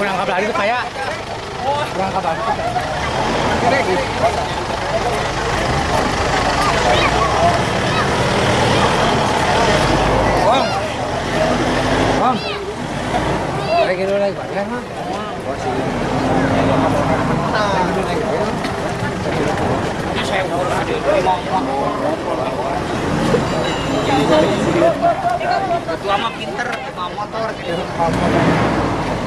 berangkat lari itu kayak berangkat lari itu kayak Bang, bang, lagi dulu lagi bayar mah. Ketua mah pinter, mau motor gitu.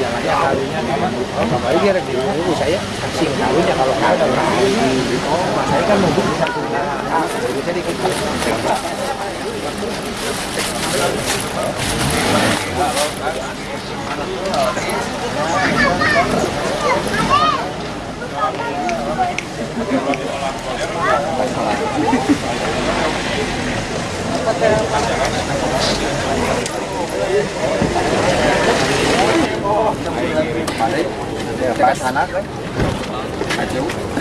jalannya karunya kembali dia lagi dulu saya sing karunya kalau kagak lagi oh saya kan nunggu di satu ah bisa dikit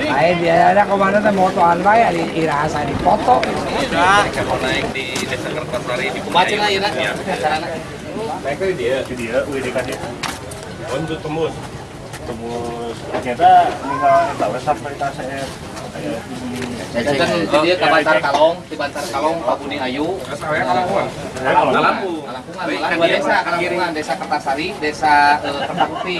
Ayo dia ada ke mana tuh motoan bae di irasa di foto. Nah, kalau naik di Desa Kertosari di Baca lah ya, Ya. Naik ke dia, ke dia, kan dia. Untuk tembus, tembus. Ternyata tinggal tahu sampai tas kan ke Bantar Kalong, di Bantar Kalong, Pak Buni Ayu. Malah dua desa, Kalampungan, desa Kertasari, desa eh, Kertakukti,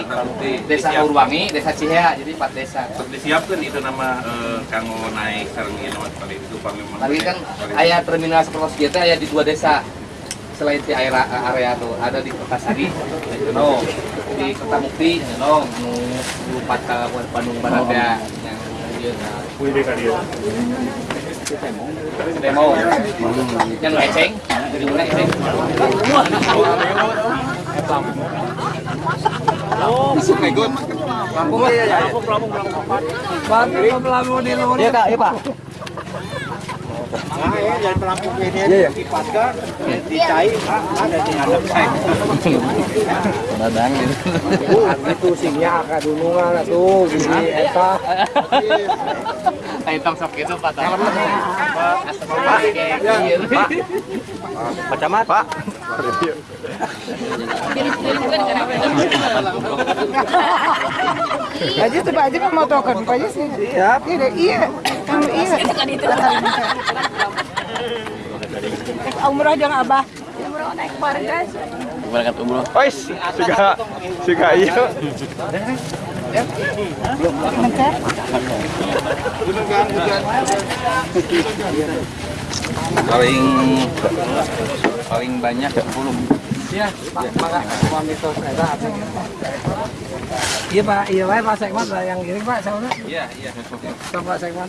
desa Urwangi, desa Cihea, jadi empat desa. Disiapkan itu nama eh, kanggo naik sareng ieu nama kali itu panglima. Lagi kan ayah terminal seperti kita ayah di dua desa. Selain di area, area tuh ada di Kertasari, no, di Kertamukti, no, nu lupat ke Bandung Barat ya. Yang dia nah, UID kan dia. demo, yang eceng, jadi mana eceng? Lampung ya ya. Bantu pelamu di luar. Iya kak, iya pak. Nah, ya, jangan pelampung ini aja dipaskan, dicai, ada di hadap saya. Dadang gitu. Itu singnya ke dunungan tuh di eta. Ayo tong sok itu Pak. Pak Camat, Pak. Aja tuh Pak Haji mau token, Haji sih. Iya, iya. Kamu iya. Umroh jangan abah. Umroh naik guys. Berangkat umroh. Ois, siga siga iya. Mencar. Paling paling banyak 10. Iya, Pak. Mitos eta Iya Pak, iya Pak, Pak Sekmat lah yang kirim Pak, Iya, iya. Pak Sekmat.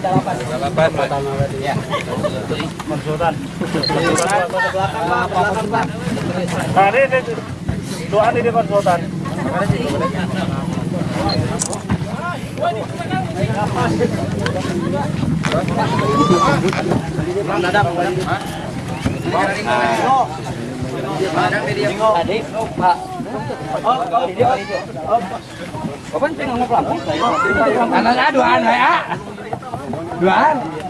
Pak beda pelampung. Konsultan. Nah, ini, ini. Doa di konsultan. Anaknya duaan ya. Duaan.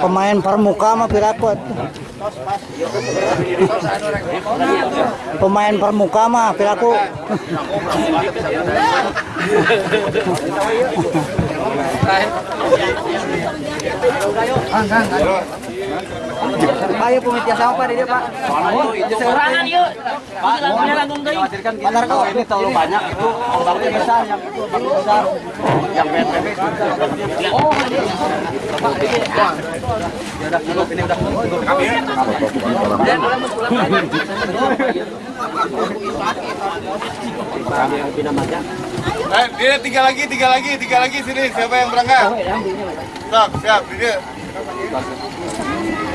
Pemain permuka mah pirakut. Pemain permuka mah piraku. Ayo pemitia sama Pak dia Pak. Serangan yuk. Pak, Bentar kok ini terlalu banyak itu ombaknya besar yang besar. Yang itu. Oh, Ya udah cukup ini udah cukup. Kami ya. Eh, dia tiga lagi, tiga lagi, tiga lagi sini. Siapa yang berangkat? Siap, siap, dia.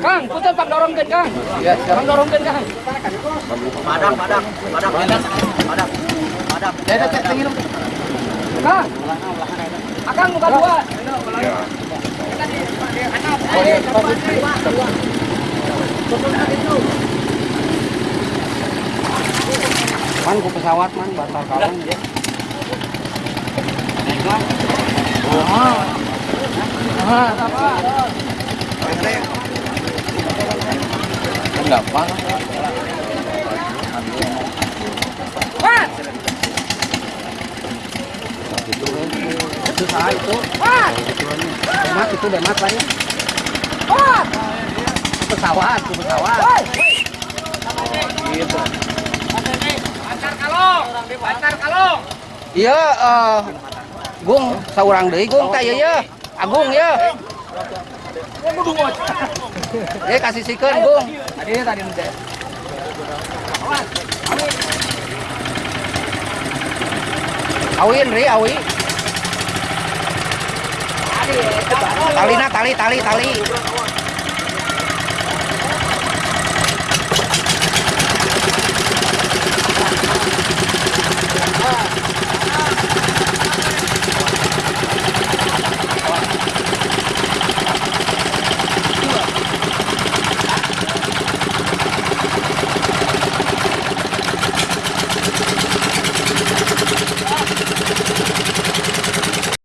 Kang, putar pak dorongkan Kang. Ya, sekarang dorongkan Kang. Padang, padang, padang, padang, padang, padang. Ya, ada cek tinggi Kang. Akang muka dua. Man ku pesawat man batal kalung dia. Gampang. Susah itu. Demat itu demat Pak ya. Pesawat, ku pesawat. Iya, eh Gung, saurang deui Gung teh ieu ya. Agung ya. Eh kasih sikeun Gung. Tadi tadi. Awin ri awi. Talina tali tali tali. Ура!